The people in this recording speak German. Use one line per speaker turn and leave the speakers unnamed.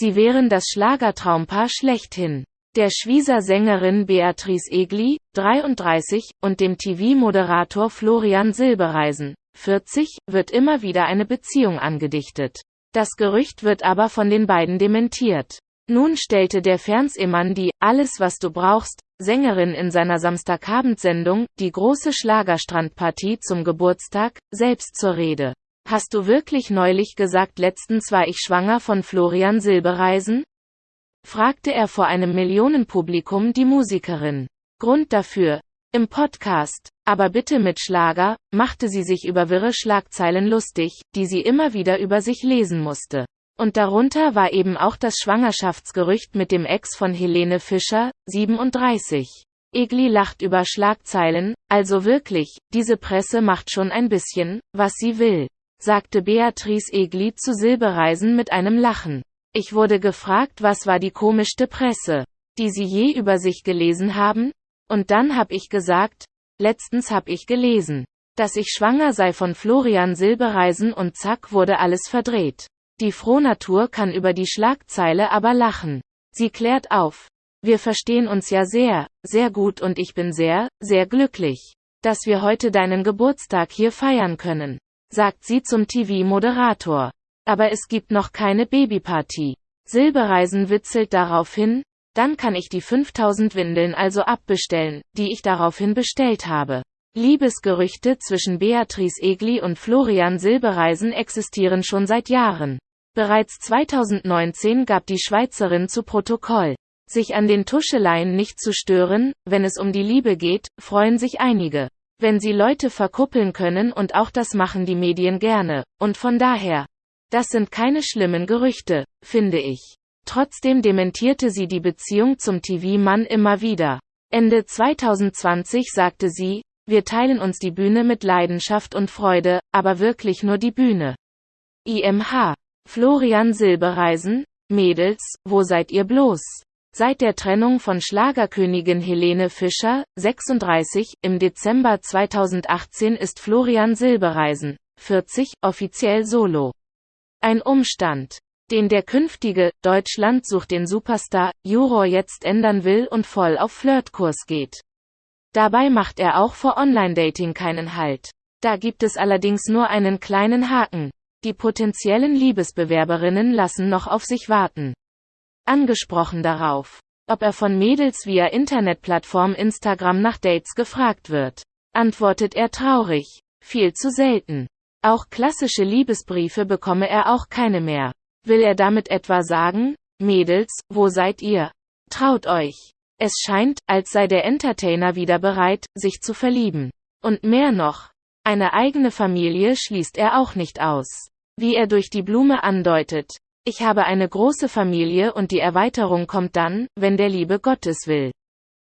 Sie wären das Schlagertraumpaar schlechthin. Der Schwieser Sängerin Beatrice Egli, 33, und dem TV-Moderator Florian Silbereisen, 40, wird immer wieder eine Beziehung angedichtet. Das Gerücht wird aber von den beiden dementiert. Nun stellte der Fernsehmann die Alles was du brauchst Sängerin in seiner Samstagabendsendung, die große Schlagerstrandpartie zum Geburtstag, selbst zur Rede. Hast du wirklich neulich gesagt letztens war ich schwanger von Florian Silbereisen? fragte er vor einem Millionenpublikum die Musikerin. Grund dafür, im Podcast, aber bitte mit Schlager, machte sie sich über wirre Schlagzeilen lustig, die sie immer wieder über sich lesen musste. Und darunter war eben auch das Schwangerschaftsgerücht mit dem Ex von Helene Fischer, 37. Egli lacht über Schlagzeilen, also wirklich, diese Presse macht schon ein bisschen, was sie will, sagte Beatrice Egli zu Silbereisen mit einem Lachen. Ich wurde gefragt, was war die komischste Presse, die Sie je über sich gelesen haben? Und dann hab ich gesagt, letztens hab ich gelesen, dass ich schwanger sei von Florian Silbereisen und zack wurde alles verdreht. Die Frohnatur kann über die Schlagzeile aber lachen. Sie klärt auf. Wir verstehen uns ja sehr, sehr gut und ich bin sehr, sehr glücklich, dass wir heute deinen Geburtstag hier feiern können, sagt sie zum TV-Moderator. Aber es gibt noch keine Babyparty. Silbereisen witzelt darauf hin, dann kann ich die 5000 Windeln also abbestellen, die ich daraufhin bestellt habe. Liebesgerüchte zwischen Beatrice Egli und Florian Silbereisen existieren schon seit Jahren. Bereits 2019 gab die Schweizerin zu Protokoll. Sich an den Tuscheleien nicht zu stören, wenn es um die Liebe geht, freuen sich einige. Wenn sie Leute verkuppeln können und auch das machen die Medien gerne, und von daher. Das sind keine schlimmen Gerüchte, finde ich. Trotzdem dementierte sie die Beziehung zum TV-Mann immer wieder. Ende 2020 sagte sie, wir teilen uns die Bühne mit Leidenschaft und Freude, aber wirklich nur die Bühne. IMH Florian Silbereisen, Mädels, wo seid ihr bloß? Seit der Trennung von Schlagerkönigin Helene Fischer, 36, im Dezember 2018 ist Florian Silbereisen, 40, offiziell solo. Ein Umstand, den der künftige Deutschland sucht den Superstar Juror jetzt ändern will und voll auf Flirtkurs geht. Dabei macht er auch vor Online-Dating keinen Halt. Da gibt es allerdings nur einen kleinen Haken. Die potenziellen Liebesbewerberinnen lassen noch auf sich warten. Angesprochen darauf, ob er von Mädels via Internetplattform Instagram nach Dates gefragt wird, antwortet er traurig, viel zu selten. Auch klassische Liebesbriefe bekomme er auch keine mehr. Will er damit etwa sagen, Mädels, wo seid ihr? Traut euch. Es scheint, als sei der Entertainer wieder bereit, sich zu verlieben. Und mehr noch. Eine eigene Familie schließt er auch nicht aus. Wie er durch die Blume andeutet. Ich habe eine große Familie und die Erweiterung kommt dann, wenn der liebe Gottes will.